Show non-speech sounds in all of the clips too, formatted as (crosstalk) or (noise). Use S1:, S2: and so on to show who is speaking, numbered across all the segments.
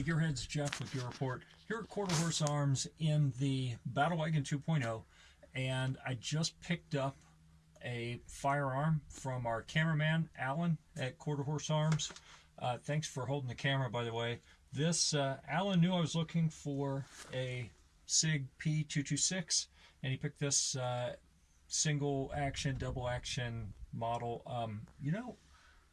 S1: Gearheads, Jeff with your Report here at Quarter Horse Arms in the Battle Wagon 2.0, and I just picked up a firearm from our cameraman Alan at Quarter Horse Arms. Uh, thanks for holding the camera, by the way. This uh, Alan knew I was looking for a Sig P226, and he picked this uh, single action, double action model. Um, you know,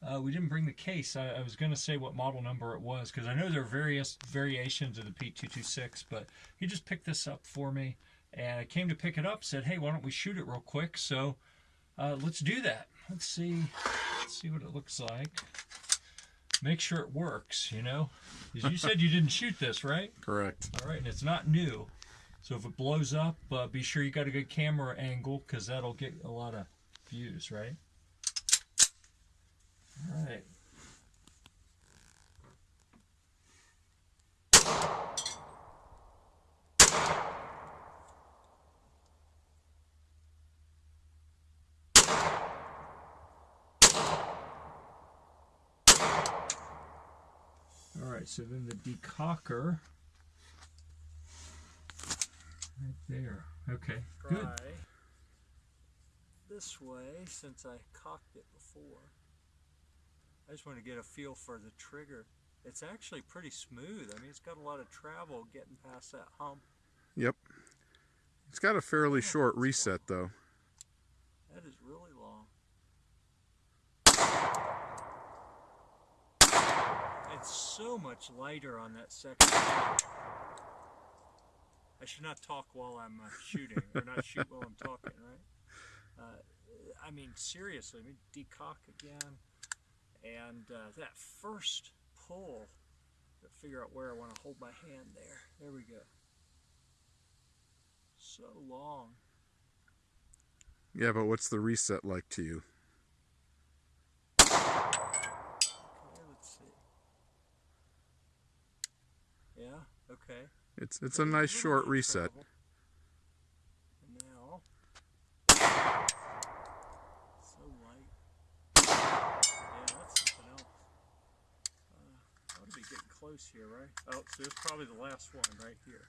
S1: uh, we didn't bring the case. I, I was going to say what model number it was because I know there are various variations of the P226, but he just picked this up for me. And I came to pick it up, said, hey, why don't we shoot it real quick? So uh, let's do that. Let's see, let's see what it looks like. Make sure it works, you know? Because you said you didn't shoot this, right? (laughs)
S2: Correct.
S1: All right, and it's not new. So if it blows up, uh, be sure you got a good camera angle because that'll get a lot of views, right? All right. All right, so then the decocker right there. Okay, good.
S3: This way since I cocked it before. I just want to get a feel for the trigger. It's actually pretty smooth. I mean, it's got a lot of travel getting past that hump.
S2: Yep. It's got a fairly short reset though.
S3: That is really long. It's so much lighter on that second. I should not talk while I'm uh, shooting, or not shoot while I'm talking, right? Uh, I mean, seriously, let me decock again. And uh, that first pull, to figure out where I want to hold my hand there. There we go. So long.
S2: Yeah, but what's the reset like to you?
S3: Okay, let's see. Yeah, okay.
S2: It's it's a nice short reset.
S3: Travel. And now, so light. Yeah, that's something else. Uh, I ought to be getting close here, right? Oh, so it's probably the last one right here.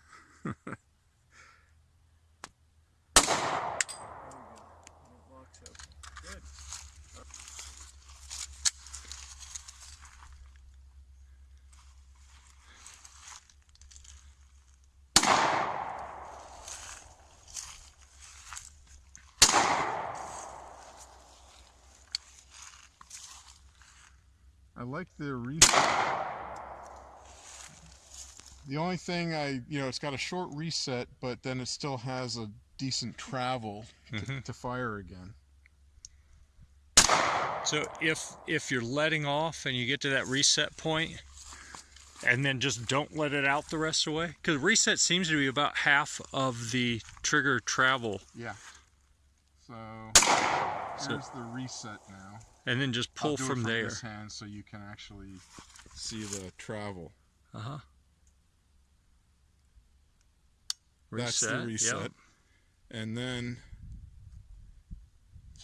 S2: I like the reset. The only thing I, you know, it's got a short reset, but then it still has a decent travel to, to fire again.
S1: So if if you're letting off and you get to that reset point, and then just don't let it out the rest of the way, because reset seems to be about half of the trigger travel,
S2: Yeah. So
S1: So-
S2: here's the reset now.
S1: and then just pull
S2: it
S1: from there.
S2: so you can actually see the travel.
S1: Uh huh.
S2: That's the reset.
S1: Yep.
S2: And then,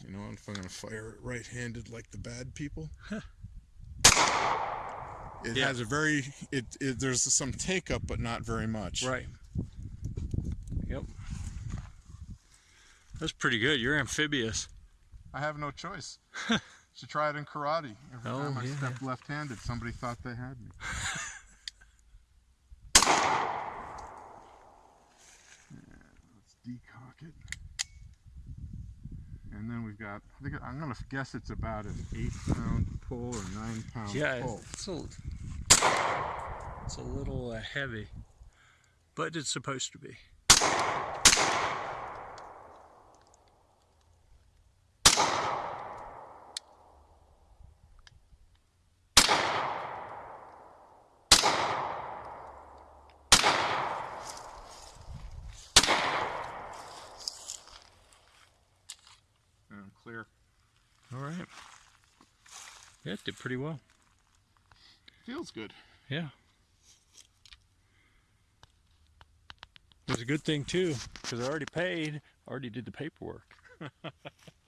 S2: you know, if I'm going to fire it right-handed like the bad people, it
S1: Yeah.
S2: has a very, it, it there's some take up, but not very much.
S1: Right. Yep. (laughs) That's pretty good. You're amphibious.
S2: I have no choice. (laughs) Should try it in karate. Every
S1: Oh,
S2: time I
S1: yeah.
S2: stepped left-handed, somebody thought they had me. (laughs) Yeah, let's decock it. And then we've got, I think I'm gonna guess it's about an eight pound pull or nine pound
S1: Yeah,
S2: pull.
S1: it's a, it's a little uh, heavy, but it's supposed to be.
S2: Clear.
S1: All right. Yeah, it did pretty well.
S2: Feels good.
S1: Yeah. It was a good thing too, because I already paid, already did the paperwork. (laughs)